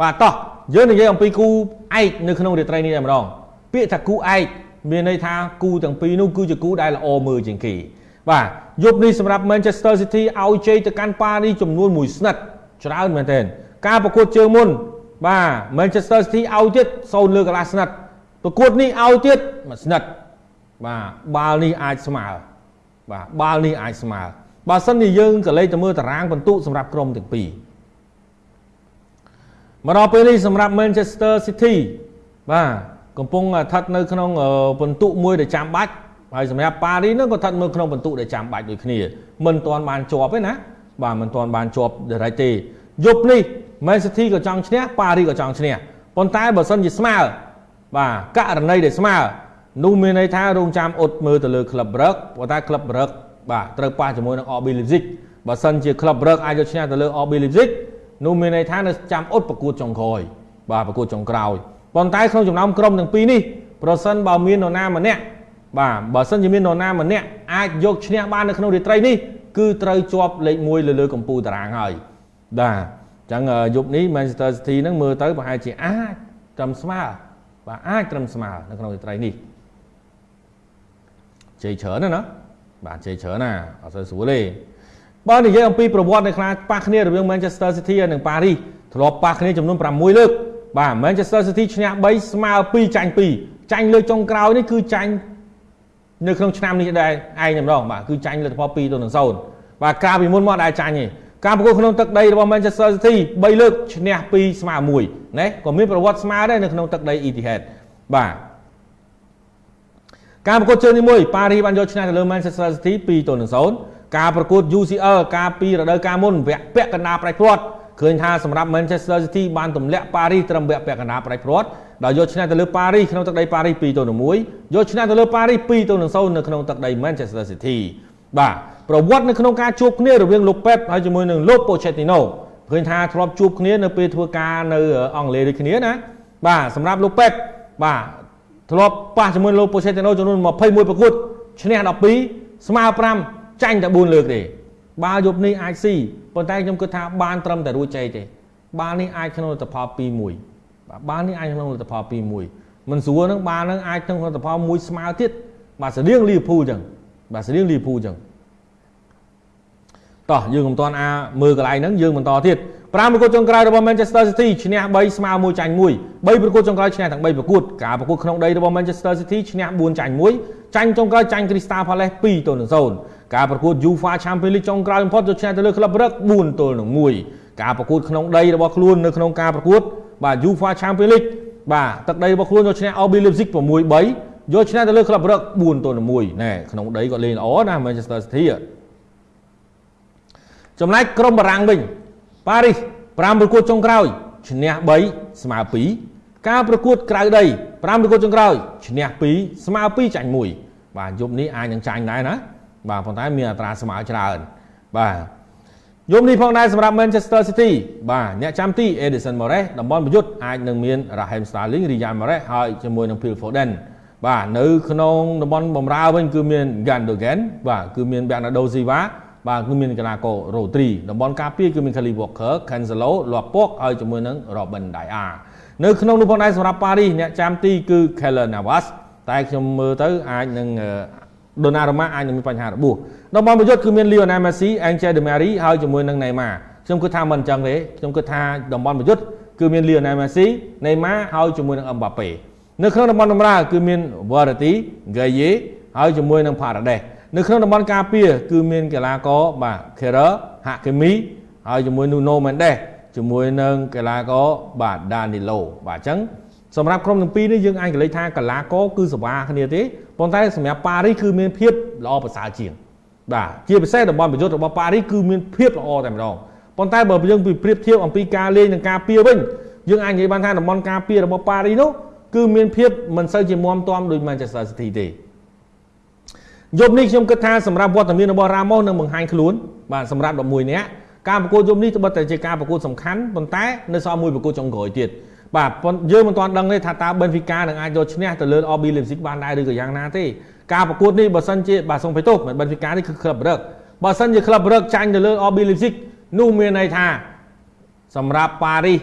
បាទតោះយើងនិយាយអំពីគូឯកនៅក្នុងរាត្រីនេះតែម្ដងពាក្យថាគូឯកមានន័យថាគូទាំងពីរនោះគឺជាគូដែលល្អមើលជាងគេបាទយប់នេះសម្រាប់ Manchester City ឲ្យជ័យទៅកាន់ប៉ារីចំនួន1ស្និតច្រើនមែនទែនការប្រកួតជើងមុនបាទ Manchester City ឲ្យទៀត0លើកន្លះស្និតប្រកួតនេះឲ្យទៀតមួយស្និតបាទបាល់នេះអាចស្មើបាទបាល់នេះអាចស្មើបើសិនជាយើងក៏លេខទៅមើលតារាងបន្ទុកសម្រាប់ក្រុមទាំងពីរ មកដល់ពេលនេះសម្រាប់ Manchester City បាទកំពុងស្ថិតនៅក្នុងបន្ទុកមួយដែលចាំបាច់ហើយសម្រាប់ប៉ារីនឹងក៏ស្ថិតនៅក្នុងបន្ទុកដែលចាំបាច់ដូចគ្នាមិនទាន់បានជាប់ទេណាបាទមិនទាន់បានជាប់ direct ទេយប់នេះ Man City ក៏ចង់ឈ្នះប៉ារីក៏ចង់ឈ្នះប៉ុន្តែបើសិនជាស្មើបាទករណីដែលស្មើនោះមានន័យថារងចាំអ៊ុតមើលទៅលើក្លឹបប្រឹកប៉ុន្តែក្លឹបប្រឹកបាទត្រូវប៉ះជាមួយនឹង RB Leipzig បើសិនជាក្លឹបប្រឹកអាចយកឈ្នះទៅលើ RB Leipzig នោះមានន័យថានៅចាំអ៊ុតប្រកួតចុងក្រោយបាទប្រកួតចុងក្រោយប៉ុន្តែក្នុងចំណោមក្រុមទាំងពីរនេះប្រសិនបើមាននរណាម្នាក់បាទបើសិនជាមាននរណាម្នាក់អាចយកឈ្នះបាននៅក្នុងរាត្រីនេះគឺត្រូវជាប់លេខ1លើលើកម្ពុជាតារាងហើយបាទអញ្ចឹងយប់នេះ Manchester City នឹងមើលទៅប្រហែលជាអាចត្រឹមស្មើបាទអាចត្រឹមស្មើនៅក្នុងរាត្រីនេះជ័យច្រើនណាណាបាទជ័យច្រើនណាអត់សូវស្រួលទេ បើនិយាយអំពីប្រវត្តិនៃខ្លាប៉ះគ្នារវាង Manchester City និងប៉ារីសធ្លាប់ប៉ះគ្នាចំនួន6លើកបាទ Manchester City ឈ្នះ3ស្មើ2ចាញ់2ចាញ់លើកចុងក្រោយនេះគឺចាញ់នៅក្នុងឆ្នាំនេះដែរឯងតែម្ដងបាទគឺចាញ់លទ្ធផល2ទៅនឹង0បាទកាលពីមុនមកដែរចាញ់ទេការប្រកួតក្នុងទឹកដីរបស់ Manchester City 3លើកឈ្នះ2ស្មើ1ណាក៏មានប្រវត្តិស្មើដែរនៅក្នុងទឹកដី Etihad បាទការប្រកួតជើងទី1ប៉ារីសបានយកឈ្នះទៅលើ Manchester City 2ទៅនឹង0 ការប្រកួត UCL កាលពីរដូវកាលមុនវគ្គពាក់កណ្ដាលប្រៃព្រាត់ឃើញថាសម្រាប់ Manchester City បានទម្លាក់ប៉ារីសត្រឹមវគ្គពាក់កណ្ដាលប្រៃព្រាត់ដោយយកឈ្នះទៅលើប៉ារីសក្នុងទឹកដីប៉ារីស2ទៅ1យកឈ្នះទៅលើប៉ារីស2ទៅ0នៅក្នុងទឹកដី Manchester City បាទប្រវត្តិនៅក្នុងការជួបគ្នារវាងលោកប៉េបហើយជាមួយនឹងលោកប៉ូឆេទីណូឃើញថាធ្លាប់ជួបគ្នានៅពេលធ្វើការនៅអង់គ្លេសដូចគ្នាណាបាទសម្រាប់លោកប៉េបបាទធ្លាប់ប៉ះជាមួយលោកប៉ូឆេទីណូចំនួន21ប្រកួតឈ្នះ12ស្មើ5 ចាញ់តែ4លើកទេបាល់យប់នេះអាចស៊ីប៉ុន្តែខ្ញុំគិតថាបានត្រឹមតែរួចជ័យទេបាល់នេះអាចក្នុងលទ្ធផល2-1បាទបាល់នេះអាចក្នុងលទ្ធផល2-1មិនស្រួលហ្នឹងបាល់ហ្នឹងអាចក្នុងលទ្ធផល1ស្មើទៀតបាទស្តៀងលីវភូអញ្ចឹងបាទស្តៀងលីវភូអញ្ចឹងតោះយើងមិនទាន់អាមើលកន្លែងហ្នឹងយើងបន្តទៀត 5ប្រកួតចុងក្រោយរបស់ Manchester City ឈ្នះ3ស្មើ1ចាញ់1 3ប្រកួតចុងក្រោយឈ្នះទាំង3ប្រកួតការប្រកួតក្នុងដីរបស់ Manchester City ឈ្នះ4ចាញ់1ចាញ់ចុងក្រោយចាញ់ Crystal Palace 2ទល់នឹង0ការប្រកួត UEFA Champions League ចុងក្រោយបំផុតយកឈ្នះទៅលើក្លឹបរឹក4ទល់នឹង1ការប្រកួតក្នុងដីរបស់ខ្លួននៅក្នុងការប្រកួតបាទ UEFA Champions League បាទទឹកដីរបស់ខ្លួនយកឈ្នះ RB Leipzig 6-3យកឈ្នះទៅលើក្លឹបរឹក4ទល់នឹង1ណែក្នុងដីគាត់លេងល្អណា Manchester City ចំណែកក្រុមបារាំងវិញ ប៉ារីស5ប្រកួតចុងក្រោយឈ្នះ3ស្មើ2ការប្រកួតក្រៅដី5ប្រកួតចុងក្រោយឈ្នះ2ស្មើ2ចាញ់1បាទយប់នេះអាចនឹងចាញ់ដែរណាបាទប៉ុន្តែមានអត្រាស្មើច្រើនបាទយប់នេះផងដែរសម្រាប់ Manchester City បាទអ្នកចាំទី Edison Moraes តំបន់ប្រយុទ្ធអាចនឹងមាន Raheem Sterling Riyad Mahrez ហើយជាមួយនឹង Phil Foden បាទនៅក្នុងតំបន់បំរើវិញគឺមាន Gundogan បាទគឺមាន Bernardo Silva បាទគឺមានកីឡាករ Rodri តំបន់ការពារគឺមាន Kyle Walker Cancelo លាប់ពកហើយជាមួយនឹង Robin Dias នៅក្នុងនោះផងដែរសម្រាប់ប៉ារីសអ្នកចាំទីគឺ Keylor Navas តែខ្ញុំមើលទៅអាចនឹងដូណារ៉ូម៉ាអាចនឹងមានបញ្ហារបួសតំបន់ប្រយុទ្ធគឺមាន Lionel Messi, Angel Di Maria ហើយជាមួយនឹង Neymar ខ្ញុំគិតថាមិនអញ្ចឹងទេខ្ញុំគិតថាតំបន់ប្រយុទ្ធគឺមាន Lionel Messi, Neymar ហើយជាមួយនឹង Mbappe នៅក្នុងតំបន់បម្រើគឺមាន Verratti, Gueye ហើយជាមួយនឹង Paredes នៅក្នុងតំបន់ការពារគឺមានកីឡាករបាទ Kehrer, Hakimi ហើយជាមួយ Nuno Mendes ជាមួយនឹងកីឡាករបាទ Danilo បាទអញ្ចឹងសម្រាប់ក្រុមទាំងពីរនេះយើងអាចកលេចថាកីឡាករគឺសវាគ្នាទេប៉ុន្តែសម្រាប់ប៉ារីសគឺមានភាពល្អប្រសើរជាងបាទជាពិសេសតំបន់ប្រយុទ្ធរបស់ប៉ារីសគឺមានភាពល្អតែម្ដងប៉ុន្តែបើយើងពីប្រៀបធៀបអំពីការលេងនិងការពារវិញយើងអាចនិយាយបានថាតំបន់ការពាររបស់ប៉ារីសនោះគឺមានភាពមិនសូវជាមាំទាំដូច Manchester City ទេ យប់នេះខ្ញុំគិតថាសម្រាប់វត្តមានរបស់ Ramos នឹងបង្ហាញខ្លួនបាទសម្រាប់11នាក់ការប្រកួតយប់នេះត្បិតតែជាការប្រកួតសំខាន់ប៉ុន្តែនៅសល់មួយប្រកួតចុងក្រោយទៀតបាទយើងមិនទាន់ដឹងទេថាតើ Benfica នឹងអាចយកឈ្នះទៅលើ RB Leipzig បានដែរឬក៏យ៉ាងណាទេការប្រកួតនេះបើសិនជាបាទសូមបេទោសមិន Benfica នេះគឺក្លឹបរឹកបើសិនជាក្លឹបរឹកចាញ់ទៅលើ RB Leipzig នោះមានន័យថាសម្រាប់ប៉ារីស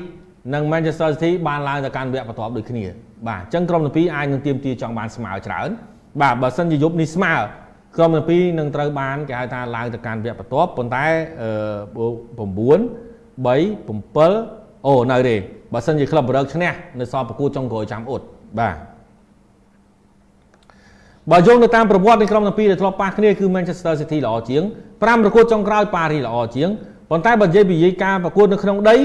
និង Manchester City បានឡើងទៅកាន់វគ្គបន្ទាប់ដូចគ្នាបាទអញ្ចឹងក្រុមទាំងពីរអាចនឹងទៀមទាចង់បានស្មើច្រើន បាទបើសិនជាយប់នេះស្មើក្រុមទាំងពីរនឹងត្រូវបានគេហៅថាឡើងទៅកាន់វគ្គបន្ទាប់ប៉ុន្តែ9 3 7អូនៅទេបើសិនជាក្លឹបបរើកឈ្នះនៅសល់ប្រកួតចុងក្រោយចាំអ៊ុតបាទបើយោងទៅតាមប្រវត្តិនៃក្រុមទាំងពីរដែលធ្លាប់ប៉ះគ្នាគឺ Manchester City ល្អជាង5ប្រកួតចុងក្រោយប៉ារីល្អជាងប៉ុន្តែបើនិយាយពីការប្រកួតនៅក្នុងដី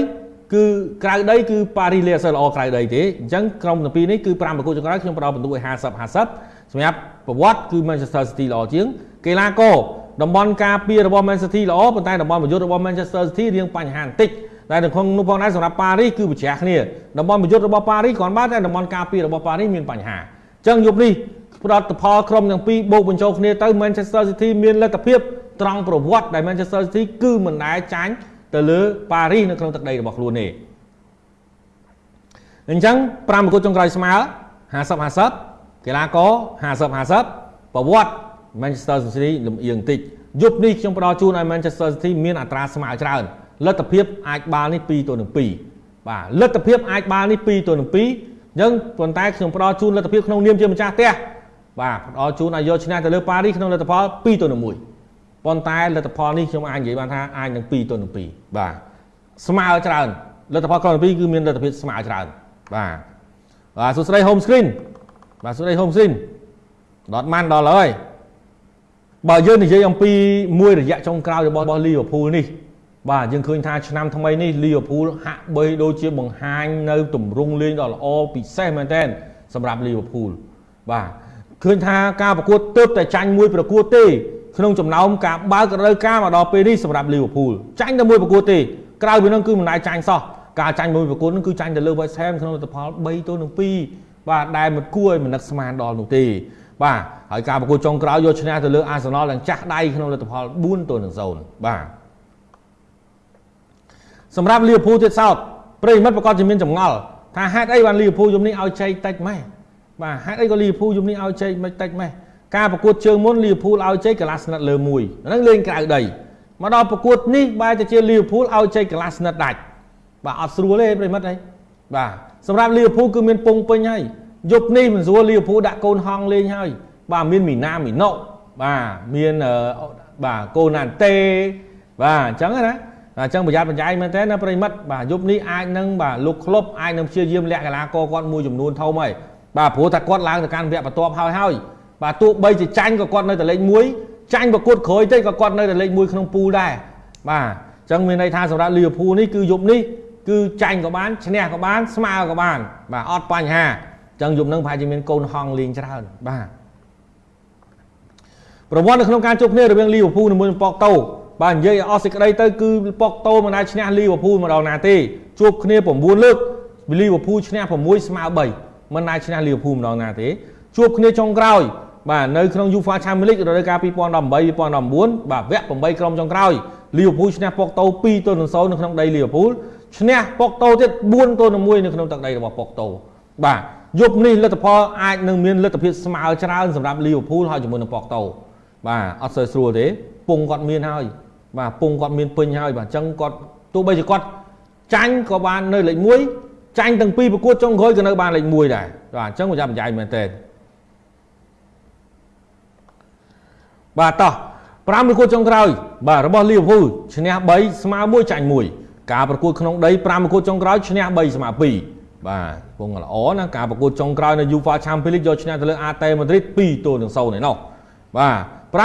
គឺក្រៅដីគឺប៉ារីលេអត់សូវល្អក្រៅដីទេអញ្ចឹងក្រុមទាំងពីរនេះគឺ5ប្រកួតចុងក្រោយខ្ញុំផ្ដល់បន្ទុកឲ្យ50 50 សម្រាប់ប្រវត្តិគឺ Manchester City ល្អជាងកីឡាករតំបន់ការពាររបស់ Man City ល្អប៉ុន្តែតំបន់ប្រយុទ្ធរបស់ Manchester City រៀងបញ្ហាបន្តិចតែនៅក្នុងនោះផងដែរសម្រាប់ប៉ារីគឺប្រជ្រះគ្នាតំបន់ប្រយុទ្ធរបស់ប៉ារីគ្រាន់បើតែតំបន់ការពាររបស់ប៉ារីមានបញ្ហាអញ្ចឹងយប់នេះផ្ដោតផលក្រុមទាំងពីរបូកបញ្ចូលគ្នាទៅ Manchester City មានលទ្ធភាពត្រង់ប្រវត្តិដែល Manchester City គឺមិនដែលចាញ់ទៅលើប៉ារីសនៅក្នុងទឹកដីរបស់ខ្លួនទេអញ្ចឹង5ប្រកួតចុងក្រោយស្មើ50 50 កីឡាករ50 50ប្រវត្តិ Manchester City លំអៀងបន្តិចយប់នេះខ្ញុំផ្ដល់ជូនឲ្យ Manchester City មានអត្រាស្មើច្រើនលទ្ធភាពអាចបាល់នេះ2ទល់នឹង2បាទលទ្ធភាពអាចបាល់នេះ2ទល់នឹង2អញ្ចឹងប៉ុន្តែខ្ញុំផ្ដល់ជូនលទ្ធភាពក្នុងនាមជាម្ចាស់ផ្ទះបាទផ្ដល់ជូនឲ្យយកឈ្នះទៅលើប៉ារីសក្នុងលទ្ធផល2ទល់នឹង1ប៉ុន្តែលទ្ធផលនេះខ្ញុំអាចនិយាយបានថាអាចនឹង2ទល់នឹង2បាទស្មើច្រើនលទ្ធផលក្រុមទី2គឺមានលទ្ធភាពស្មើច្រើនបាទបាទសួស្តី home screen បាទសួស្តី home screen ដតម៉ាន់ដល់ហើយបើយើងនិយាយអំពីមួយរយៈចុងក្រោយរបស់ Liverpool នេះ បាទយើងឃើញថាឆ្នាំថ្មីនេះ Liverpool ហាក់បីដូចជាបង្ហាញនៅទម្រង់លេងដ៏ល្អពិសេសមែនទែនសម្រាប់ Liverpool បាទឃើញថាការប្រកួតទើបតែចាញ់មួយប្រកួតទេក្នុងចំណោមការបើករដូវកាលមកដល់ពេលនេះសម្រាប់ Liverpool ចាញ់តែមួយប្រកួតទេក្រៅពីនោះគឺមិនដែលចាញ់សោះការចាញ់មួយប្រកួតនោះគឺចាញ់ទៅលើ West Ham ក្នុងលទ្ធផល3ទល់នឹង2 បាទដែលមិនគួរឲ្យមនឹកស្មានដល់នោះទេបាទហើយការប្រកួតចុងក្រោយយកឈ្នះទៅលើ Arsenal យ៉ាងចាស់ដៃក្នុងលទ្ធផល4ទល់នឹង0បាទសម្រាប់ Liverpool ទៀតសោតប្រិមិត្តប្រកាសជាមានចម្ងល់ថាហេតុអីបាន Liverpool យំនេះឲ្យចែកតិចម៉េះបាទហេតុអីក៏ Liverpool យំនេះឲ្យចែកមិនតិចម៉េះការប្រកួតជើងមុន Liverpool ឲ្យចែកកន្លះស្និតលើមួយហ្នឹងលេងក្រៅដីមកដល់ប្រកួតនេះបែរទៅជា Liverpool ឲ្យចែកកន្លះស្និតដាច់បាទអត់ស្រួលទេប្រិមិត្តអីបាទ សម្រាប់ Liverpool គឺមានពងពេញហើយយប់នេះមិនស្រួល Liverpool ដាក់កូនហងលេងហើយបាទមានមីណាមីណូបាទមានបាទកូណាន់តេបាទអញ្ចឹងណាអញ្ចឹងប្រយ័ត្នប្រយែងមែនតើណាប្រិមិត្តបាទយប់នេះអាចនឹងបាទលោកក្លុបអាចនឹងព្យាយាមលាក់កីឡាករគាត់មួយចំនួនធំហើយបាទព្រោះថាគាត់ឡើងទៅកាន់វគ្គបន្ទាប់ហើយហើយបាទទោះបីជាចាញ់ក៏គាត់នៅតែលេខ1ចាញ់ប្រកួតក្រោយទៅក៏គាត់នៅតែលេខ1ក្នុងពូលដែរបាទអញ្ចឹងមានន័យថាសម្រាប់លីវើពូលនេះគឺយប់នេះ គឺចាញ់ក៏បានឈ្នះក៏បានស្មើក៏បាន បាទអត់បញ្ហាអញ្ចឹងយប់នឹងប្រហែលជាមានកូនហងលេងច្រើនបាទប្រវត្តិនៅក្នុងការជួបគ្នារវាងលីវើពូលជាមួយប៉កតូបាទនិយាយអស់សេចក្តីទៅគឺប៉ុកតូមិនអាចឈ្នះលីវើពូលម្ដងណាទេជួបគ្នា9លើកលីវើពូលឈ្នះ6ស្មើ3មិនអាចឈ្នះលីវើពូលម្ដងណាទេជួបគ្នាចុងក្រោយបាទនៅក្នុង UEFA Champions League រដូវកាល2018 2019បាទវគ្គ8ក្រុមចុងក្រោយលីវើពូលឈ្នះប៉ុកតូ2ទល់នឹង0នៅក្នុងដីលីវើពូល ឈ្នះប៉ុកតូទៀត4ទល់នឹង1នៅក្នុងទឹកដីរបស់ប៉ុកតូបាទយប់នេះលទ្ធផលអាចនឹងមានលទ្ធភាពស្មើច្រើនសម្រាប់លីវើពូលហើយជាមួយនឹងប៉ុកតូបាទអត់សូវស្រួលទេពងគាត់មានហើយបាទពងគាត់មានពេញហើយបាទអញ្ចឹងគាត់ទោះបីជាគាត់ចាញ់ក៏បាននៅលេខ1ចាញ់ទាំងពីរប្រកួតចុងក្រោយក៏នៅបានលេខ1ដែរបាទអញ្ចឹងប្រយ័ត្នប្រយែងមែនទែនបាទតោះ5ប្រកួតចុងក្រោយបាទរបស់ Liverpool ឈ្នះ3ស្មើ1ចាញ់1 ការប្រកួតក្នុងដី5ប្រកួតចុងក្រោយឈ្នះ3ស្មើ2បាទពងល្អណាការប្រកួតចុងក្រោយនៅ UEFA Champions League យកឈ្នះទៅលើ AT Madrid 2ទល់នឹង0ឯណោះបាទ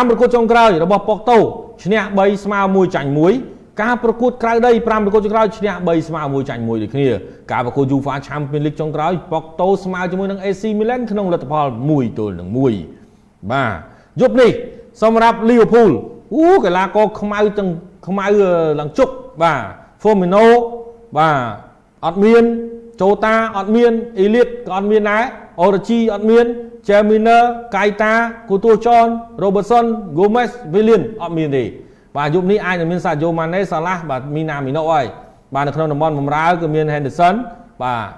5ប្រកួតចុងក្រោយរបស់ Porto ឈ្នះ3ស្មើ1ចាញ់1ការប្រកួតក្រៅដី5ប្រកួតចុងក្រោយឈ្នះ3ស្មើ1ចាញ់1ដូចគ្នាការប្រកួត UEFA Champions League ចុងក្រោយ Porto ស្មើជាមួយនឹង AC Milan ក្នុងលទ្ធផល1ទល់នឹង1បាទយប់នេះសម្រាប់ Liverpool អូកីឡាករខ្មៅទាំងខ្មៅឡើងជុកបាទ Firmino បាទអត់មានជូតាអត់មានអេលៀតក៏អត់មានដែរអូរ៉ាជីអត់មាន Jaminer កៃតាគូតួចន Robertson Gomez Willian អត់មានទេបាទយប់នេះអាចនឹងមាន Sadio Mane Salah បាទមីណាមីណូហើយបាទនៅក្នុងតំបន់បម្រើគឺមាន Henderson បាទ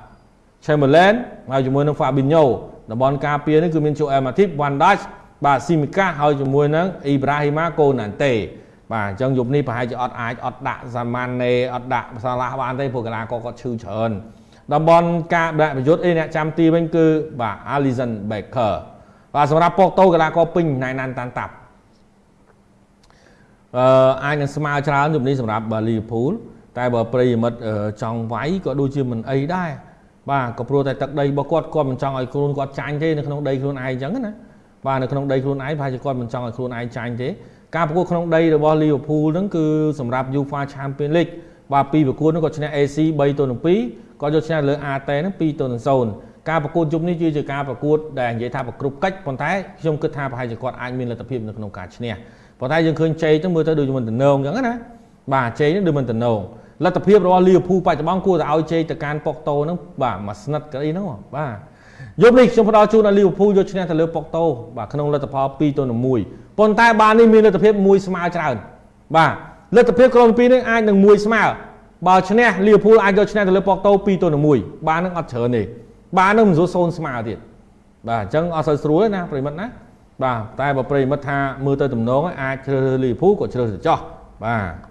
Chamberlain ហើយជាមួយនឹង Fabinho តំបន់ការពារនេះគឺមាន Joel Matip Van Dijk បាទស៊ីមីកាហើយជាមួយនឹងអ៊ីប្រាហ៊ីម៉ាកូណាន់តេ បាទអញ្ចឹងយប់នេះប្រហែលជាអត់អាចអត់ដាក់សាម៉ាណេអត់ដាក់សាឡាបានទេព្រោះកីឡាករគាត់ឈឺច្រើនតំបន់ការដាក់ប្រយុទ្ធអីអ្នកចាំទីវិញគឺបាទ Alisson Becker បាទសម្រាប់ប៉ុកតូកីឡាករពេញណៃណាន់តាន់តាប់អឺអាចនឹងស្មើច្រើនយប់នេះសម្រាប់លីវើពូលតែបើប្រិយមិត្តចង់វាយក៏ដូចជាមិនអីដែរបាទក៏ព្រោះតែទឹកដីរបស់គាត់គាត់មិនចង់ឲ្យខ្លួនគាត់ចាញ់ទេនៅក្នុងដីខ្លួនឯងអញ្ចឹងណាបាទនៅក្នុងដីខ្លួនឯងប្រហែលជាគាត់មិនចង់ឲ្យខ្លួនឯងចាញ់ទេ ការប្រកួតក្នុងដីរបស់ Liverpool ហ្នឹងគឺសម្រាប់ UEFA Champions League បាទពីប្រកួតហ្នឹងគាត់ឈ្នះ AC 3ទល់នឹង2គាត់យកឈ្នះលើ AT ហ្នឹង2ទល់នឹង0ការប្រកួតជុំនេះគឺជាការប្រកួតដែលនិយាយថាប្រគ្រប់កិច្ចប៉ុន្តែខ្ញុំគិតថាប្រហែលជាគាត់អាចមានលទ្ធភាពនៅក្នុងការឈ្នះប៉ុន្តែយើងឃើញជ័យទៅមើលទៅដូចមិនតំណងអញ្ចឹងណាបាទជ័យនេះដូចមិនតំណងលទ្ធភាពរបស់ Liverpool បច្ចុប្បន្នគួរតែឲ្យជ័យទៅកាន់ប៉ុកតូហ្នឹងបាទមួយស្និតក្តីហ្នឹងបាទ យប់នេះខ្ញុំផ្ដល់ជូនដល់ Liverpool យកឈ្នះទៅលើប៉ុកតូបាទក្នុងលទ្ធផល2ទល់នឹង1ប៉ុន្តែបាននេះមានលទ្ធភាពមួយស្មើច្រើនបាទលទ្ធភាពក្រុមពីរនេះអាចនឹងមួយស្មើបើឈ្នះ Liverpool អាចយកឈ្នះទៅលើប៉ុកតូ2ទល់នឹង1បាននឹងអត់ច្រើនទេបាននឹងមិនស្រួលសូនស្មើទៀតបាទអញ្ចឹងអត់សូវស្រួលទេណាប្រិមិត្តណាបាទតែបើប្រិមិត្តថាមើលទៅទំនងអាចជ្រើសរើស Liverpool ក៏ជ្រើសទៅចោះបាទ